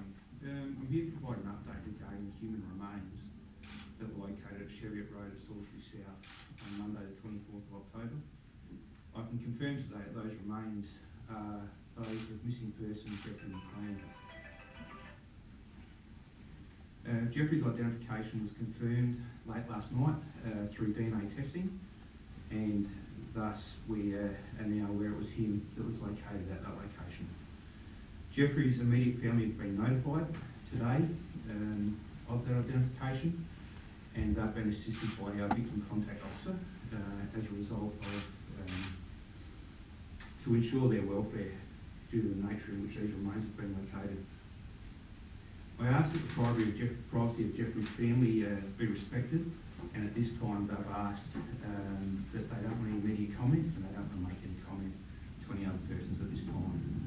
morning. Um, I'm here to provide an update regarding human remains that were located at Cheviot Road at Salisbury South on Monday the 24th of October. I can confirm today that those remains are those of missing person Jeffrey McLean. Uh, Jeffrey's identification was confirmed late last night uh, through DNA testing and thus we uh, are now aware it was him that was located at that location. Jeffrey's immediate family have been notified today um, of that identification and they've been assisted by our victim contact officer uh, as a result of um, to ensure their welfare due to the nature in which these remains have been located. I ask that the privacy of, Jeff, privacy of Jeffrey's family uh, be respected and at this time they've asked um, that they don't want any media comment and they don't want to make any comment to any other persons at this time.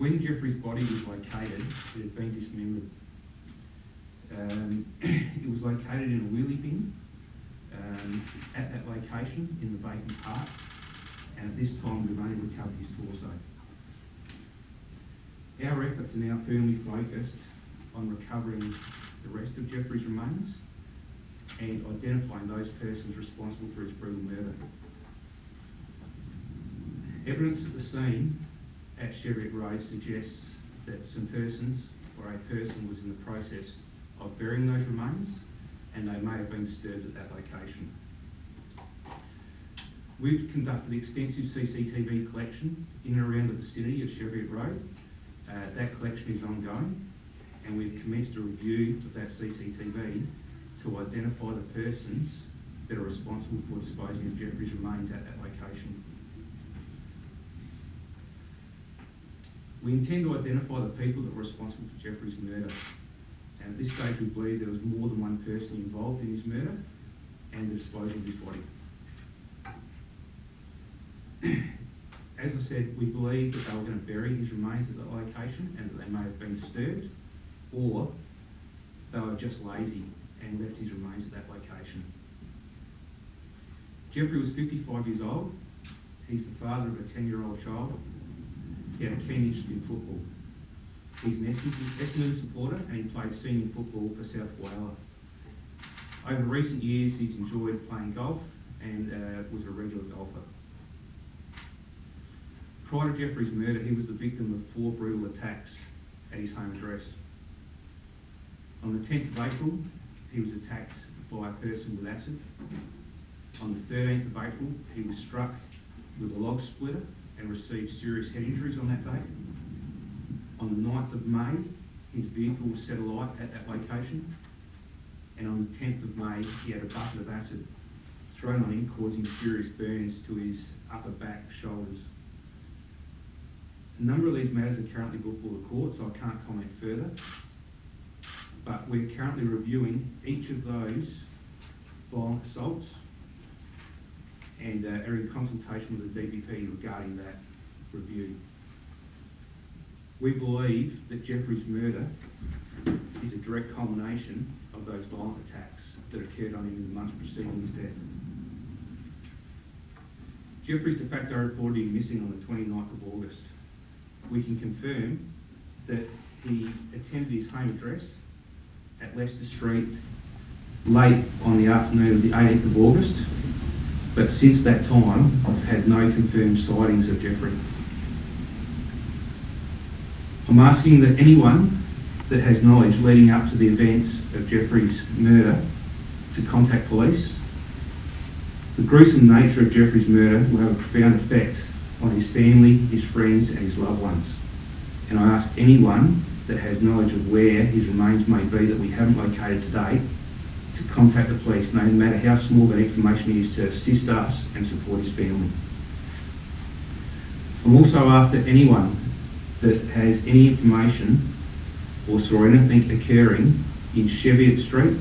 When Jeffrey's body was located, it had been dismembered. Um, it was located in a wheelie bin um, at that location in the vacant Park, and at this time we've only recovered his torso. Our efforts are now firmly focused on recovering the rest of Jeffrey's remains and identifying those persons responsible for his brutal murder. Evidence at the scene at Cheviot Road suggests that some persons or a person was in the process of burying those remains and they may have been disturbed at that location. We've conducted extensive CCTV collection in and around the vicinity of Cheviot Road. Uh, that collection is ongoing and we've commenced a review of that CCTV to identify the persons that are responsible for disposing of Jeffrey's remains at that location. We intend to identify the people that were responsible for Jeffrey's murder. And at this stage, we believe there was more than one person involved in his murder and the disposal of his body. As I said, we believe that they were going to bury his remains at that location and that they may have been disturbed, or they were just lazy and left his remains at that location. Jeffrey was 55 years old. He's the father of a 10-year-old child. He had a keen interest in football. He's an Essendon supporter and he played senior football for South Wales. Over recent years, he's enjoyed playing golf and uh, was a regular golfer. Prior to Jeffrey's murder, he was the victim of four brutal attacks at his home address. On the 10th of April, he was attacked by a person with acid. On the 13th of April, he was struck with a log splitter and received serious head injuries on that day. On the 9th of May, his vehicle was set alight at that location. And on the 10th of May, he had a bucket of acid thrown on him, causing serious burns to his upper back, shoulders. A number of these matters are currently before the court, so I can't comment further. But we're currently reviewing each of those violent assaults and uh, are in consultation with the DPP regarding that review. We believe that Jeffrey's murder is a direct culmination of those violent attacks that occurred on him in the months preceding his death. Jeffrey's de facto reported missing on the 29th of August. We can confirm that he attended his home address at Leicester Street late on the afternoon of the 18th of August, but since that time I've had no confirmed sightings of Jeffrey. I'm asking that anyone that has knowledge leading up to the events of Jeffrey's murder to contact police. The gruesome nature of Jeffrey's murder will have a profound effect on his family, his friends and his loved ones. And I ask anyone that has knowledge of where his remains may be that we haven't located today to contact the police, no matter how small that information is, to assist us and support his family. I'm also after anyone that has any information or saw anything occurring in Cheviot Street,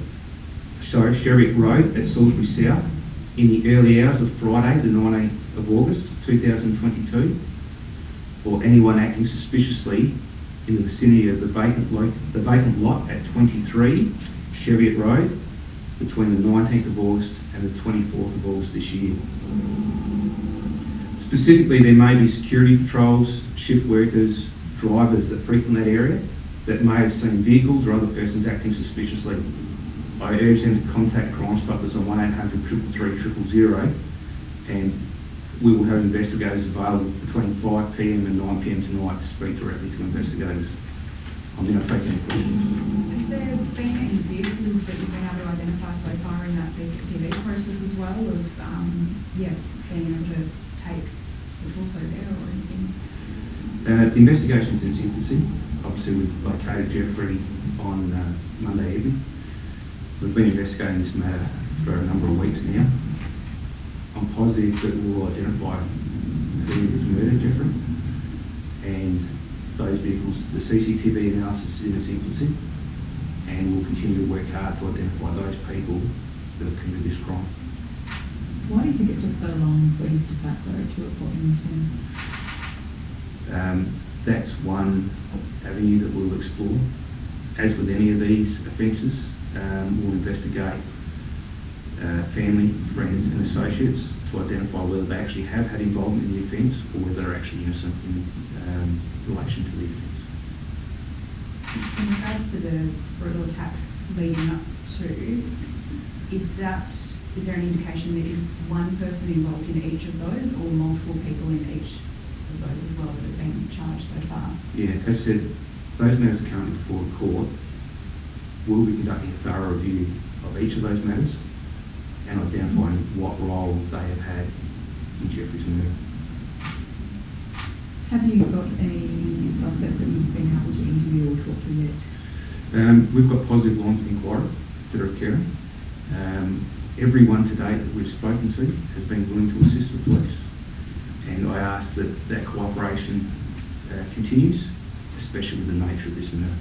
sorry, Cheviot Road at Salisbury South in the early hours of Friday, the 19th of August 2022, or anyone acting suspiciously in the vicinity of the vacant, the vacant lot at 23 Cheviot Road between the 19th of August and the 24th of August this year. Specifically, there may be security patrols, shift workers, drivers that frequent that area that may have seen vehicles or other persons acting suspiciously. I urge them to contact Crime Stoppers on one eight hundred triple three triple zero, and we will have investigators available between five PM and nine PM tonight to speak directly to investigators. I'm now taking any questions. There been any vehicles that you've been able to identify so far in that CCTV process as well of, um, yeah, being able to take the torso there or anything? Uh, investigation's in infancy. Obviously, we located Jeffrey on uh, Monday evening. We've been investigating this matter for a number of weeks now. I'm positive that we'll identify who was murdered, Jeffrey. And those vehicles, the CCTV analysis is in its infancy. And we'll continue to work hard to identify those people that have committed this crime. Why do you think it took so long for his de facto to report him? Um, that's one avenue that we'll explore. As with any of these offences, um, we'll investigate uh, family, friends and associates to identify whether they actually have had involvement in the offence or whether they're actually innocent in um, relation to the offence. To the brutal attacks leading up to, is that, is there an indication that is one person involved in each of those or multiple people in each of those as well that have been charged so far? Yeah, as I said, those matters are currently before the court. We'll be conducting a thorough review of each of those matters and identifying what role they have had in Jeffrey's murder. Have you got any suspects that you've been able to interview or talk to yet? Um, we've got positive lines of inquiry that are occurring. Um, everyone today that we've spoken to has been willing to assist the police. And I ask that that cooperation uh, continues, especially with the nature of this matter.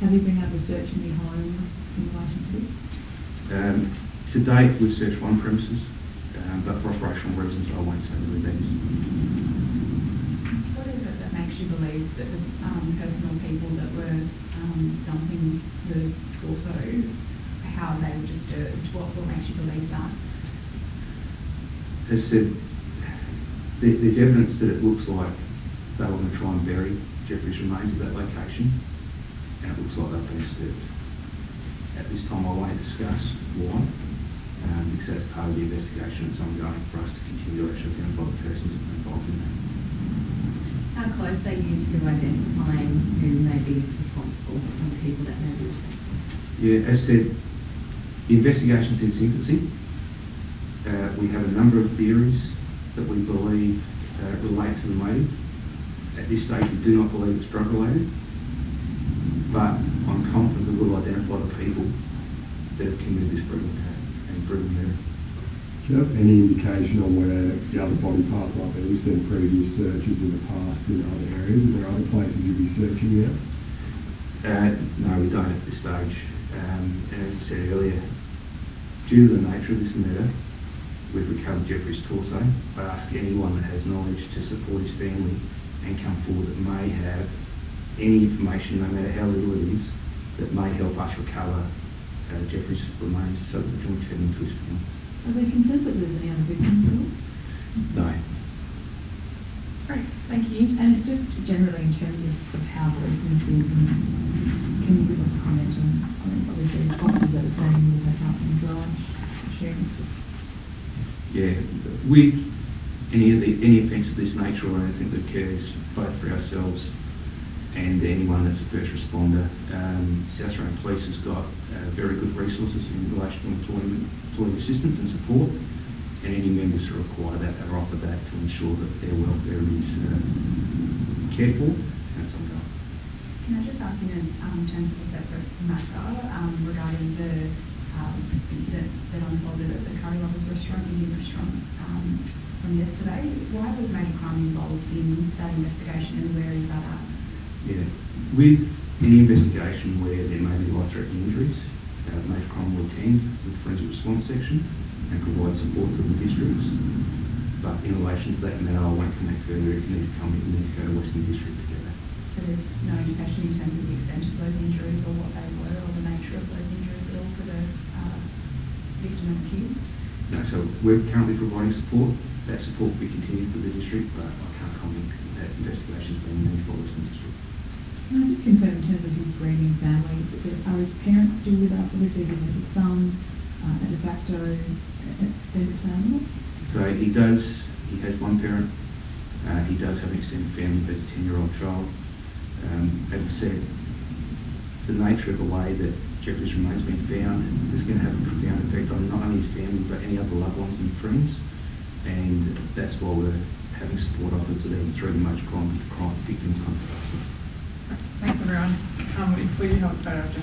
Have you been able to search any homes in relation to this? Um, to date, we've searched one premises, um, but for operational reasons, I won't say who that is. What is it that makes you believe that the um, personal people that were um, dumping the torso, how they were disturbed? What, what makes you believe that? As said, there's evidence that it looks like they were going to try and bury Jeffrey's remains at that location, and it looks like they've been disturbed. At this time, I won't discuss why, um, because that's part of the investigation that's ongoing for us to continue to actually identify the persons involved in that. How close are you to identifying who may be responsible and the people that may be? Yeah, as said, the investigation's in its infancy. Uh, we have a number of theories that we believe uh, relate to the motive. At this stage, we do not believe it's drug related, but I'm confident that we'll identify the people that have committed this brutal attack and brutal murder. Do you have any indication on where the other body parts might be? We've seen previous searches in the past in other areas. Are there other places you'd be searching now? Uh, no, we don't at this stage. Um, and as I said earlier, due to the nature of this murder, we've recovered Jeffrey's torso. I ask anyone that has knowledge to support his family and come forward that may have any information, no matter how little it is, that may help us recover uh, Jeffrey's remains so that we can return them to his family. Are there concerns that there's any other victims at all? No. Great, thank you. And just generally in terms of, of how this is, and can you give us a comment on, mean, obviously the boxes that are saying that they can't be large, assume Yeah, with any of the, any offence of this nature or anything that occurs, both for ourselves and anyone that's a first responder, um, South Australian Police has got uh, very good resources in relation to employment, employee assistance and support, and any members who require that are offered that to ensure that their welfare is uh, cared for and it's ongoing. Can I just ask in um, terms of a separate matter um, regarding the um, incident that unfolded at the Curry Lovers restaurant, Indian restaurant, um, from yesterday? Why was major crime involved in that investigation and where is that at? Yeah, with any investigation where there may be life-threatening injuries, uh, major crime will attend with the forensic response section and provide support to the districts. But in relation to that matter, I won't comment further. If you need to come, you need to go to Western District together. So there's no indication in terms of the extent of those injuries or what they were or the nature of those injuries at all for the uh, victim and accused? No, so we're currently providing support. That support will be continued for the district, but I can't comment that investigation's being managed by Western District. Can I just confirm in terms of his grieving family, are his parents still with us? Obviously, he has a son, uh, a de facto uh, extended family. So he does, he has one parent, uh, he does have an extended family, has a ten-year-old child. Um, I said, the nature of the way that Jeffrey's remains been found is going to have a profound effect on not only his family, but any other loved ones and friends. And that's why we're having support offered to them through the Motor Crime, Crime Victims Fund. Thanks, everyone. Um, we, we uh, just